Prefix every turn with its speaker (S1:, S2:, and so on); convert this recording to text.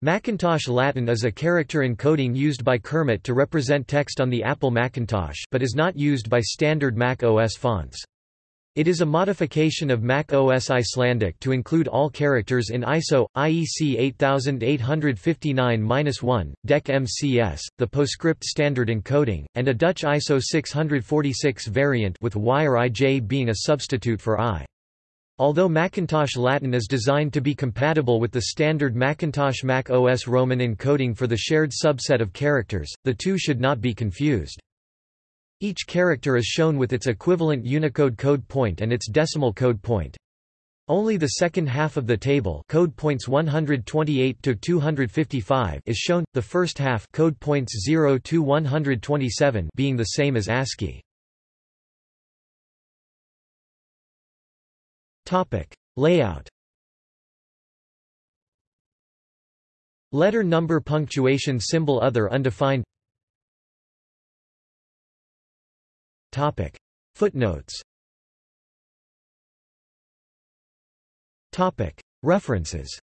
S1: Macintosh Latin is a character encoding used by Kermit to represent text on the Apple Macintosh but is not used by standard Mac OS fonts. It is a modification of Mac OS Icelandic to include all characters in ISO, IEC 8859-1, DEC MCS, the PostScript standard encoding, and a Dutch ISO 646 variant with wire IJ being a substitute for I. Although Macintosh Latin is designed to be compatible with the standard Macintosh Mac OS Roman encoding for the shared subset of characters, the two should not be confused. Each character is shown with its equivalent Unicode code point and its decimal code point. Only the second half of the table code points 128 to 255 is shown, the first half code points 0 to 127 being the same as ASCII. Topic: Layout. Letter number punctuation symbol other undefined. Topic: Footnotes. Topic: References.